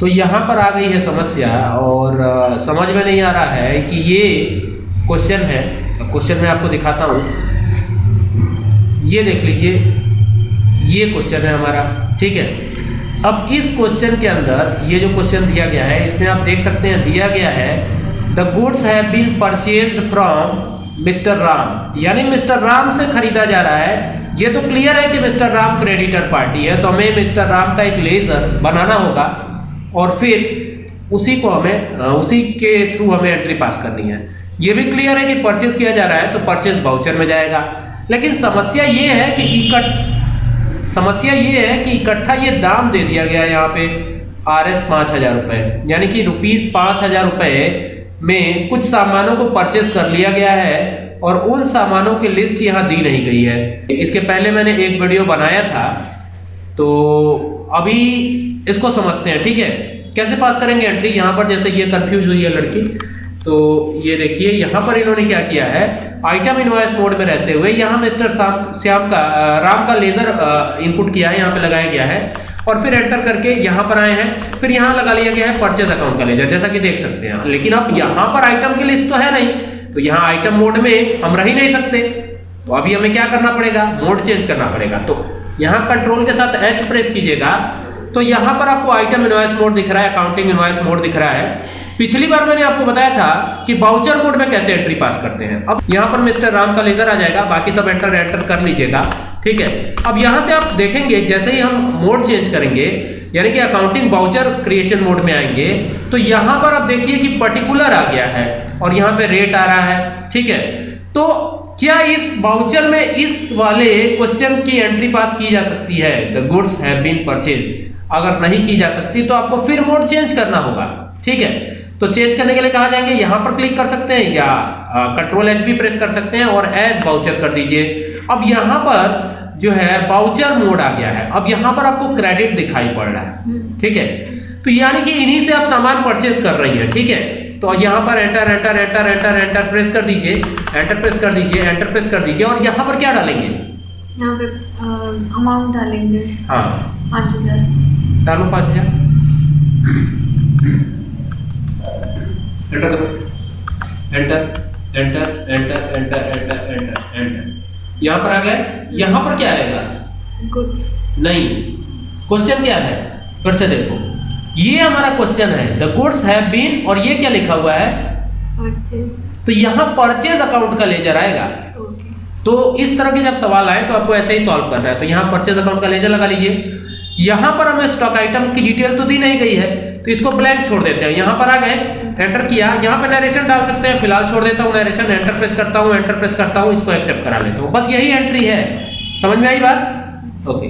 तो यहाँ पर आ गई है समस्या और समझ में नहीं आ रहा है कि ये क्वेश्चन है। क्वेश्चन मैं आपको दिखाता हूँ। ये देख लीजिए, ये क्वेश्चन है हमारा, ठीक है? अब इस क्वेश्चन के अंदर ये जो क्वेश्चन दिया गया है, इसमें आप देख सकते हैं, दिया गया है the goods have been purchase from mister Ram यानी मिस्टर राम से खरीदा जा रहा है। ये तो क्लियर है कि मिस्टर राम क्रेडिटर पार्टी है तो हमें मिस्टर राम का एक लेजर बनाना होगा। और फिर उसी को हमें उसी के थ्रू हमें एंट्री पास करनी है। ये भी क्लियर है कि परचेज किया जा रहा है तो परचेज बाउचर में जाएगा। लेकिन समस्या ये है कि इकट समस्या ये है कि इकट्ठा ये दाम दे दिया गया है यहाँ पे आर एस पाँच हज़ार रुपए। यानी कि रुपीज़ पाँच हज़ार रुपए में कुछ सामानों को परचेज कर लिया गया है और उन सामानों की लिस्ट यहाँ दी नहीं गई है। इसके पहले मैंने एक वीडियो बनाया था तो अभी इसको समझते हैं, ठीक है? कैसे पास करेंगे एंट्री यहाँ पर जैसे ये कंफ्यूज हुई है लड़की तो ये देखिए, यहाँ पर इन्होंने क्या किया है? आइटम इनवॉइस मोड में रहते हुए यहाँ मिस्टर श्याम श्याम का राम का लेजर इनपुट किया है, यहाँ पे लगाया गया है। और फिर एंटर करके यहाँ पर आए हैं। फिर यहाँ लगा लिया गया है परचेज अकाउंट का लेजर जैसा कि देख सकते हैं। लेकिन अब यहाँ पर आइटम की लिस्ट तो है नहीं। तो यहाँ आइटम मोड में हम रह ही नहीं सकते। तो अभी हमें क्या करना पड़ेगा? मोड चेंज करना पड़ेगा। तो यहाँ कंट्रोल के साथ एच प्रेस कीजिएगा तो यहाँ पर आपको आइटम इनवॉइस मोड दिख रहा है अकाउंटिंग इनवॉइस मोड दिख रहा है। पिछली बार मैंने आपको बताया था कि बाउचर मोड में कैसे एंट्री पास करते हैं। अब यहाँ पर मिस्टर राम का लेजर आ जाएगा, बाकी सब एंटर एंटर कर लीजिएगा, ठीक है? अब यहाँ से आप देखेंगे, जैसे ही हम मोड चेंज करेंगे, यानी कि अकाउंटिंग बाउचर क्रिएशन मोड में आएँगे तो यहाँ पर आप देखिए कि पर्टिकुलर आ गया है और यहाँ पे रेट आ रहा है, ठीक है? तो क्या इस बाउचर में इस वाले क्वेश्चन की एंट्री पास की जा सकती है? The goods have been purchase अगर नहीं की जा सकती तो आपको फिर मोड चेंज करना होगा। ठीक है? तो चेंज करने के लिए कहा जाएँगे यहाँ पर क्लिक कर सकते हैं या कंट्रोल एच भी प्रेस कर सकते हैं और एज बाउचर कर दीजिए। अब यहाँ पर जो है बाउचर मोड आ गया है। अब यहाँ पर आपको क्रेडिट दिखाई पड़ रहा है। ठीक है? तो यानी कि इन्हीं से आप सामान परचेज कर रही हैं। ठीक है? तो यहाँ पर enter enter enter enter enter press कर दीजिए एंटर प्रेस कर दीजिए एंटर प्रेस कर दीजिए और यहाँ पर क्या डालेंगे? यहाँ पे अमाउंट डालेंगे। हाँ। पाँच हज़ार। डालो पाँच हज़ार। एंटर करो। Enter enter enter enter enter enter enter यहाँ पर आ गए यहाँ पर क्या आएगा? गुड्स नहीं। क्वेश्चन क्या है? फिर से देखो। ये हमारा क्वेश्चन है। द गुड्स हैव बीन और ये क्या लिखा हुआ है? परचेज तो यहाँ परचेज अकाउंट का लेजर आएगा। ओके तो इस तरह के जब सवाल आए तो आपको ऐसे ही सॉल्व करना है। तो यहाँ परचेज अकाउंट का लेजर लगा लीजिए। यहाँ पर हमें स्टॉक आइटम की डिटेल तो दी नहीं गई है। तो इसको ब्लैंक छोड़ देते हैं। यहाँ पर आ गए एंटर किया। यहाँ पे नरेशन डाल सकते हैं। फ़िलहाल छोड़ देता हूँ नरेशन एंटर प्रेस करता हूँ एंटर प्रेस करता हूँ इसको एक्सेप्ट करा लेता हूँ। बस यही एंट्री है। समझ में आई बात? ओके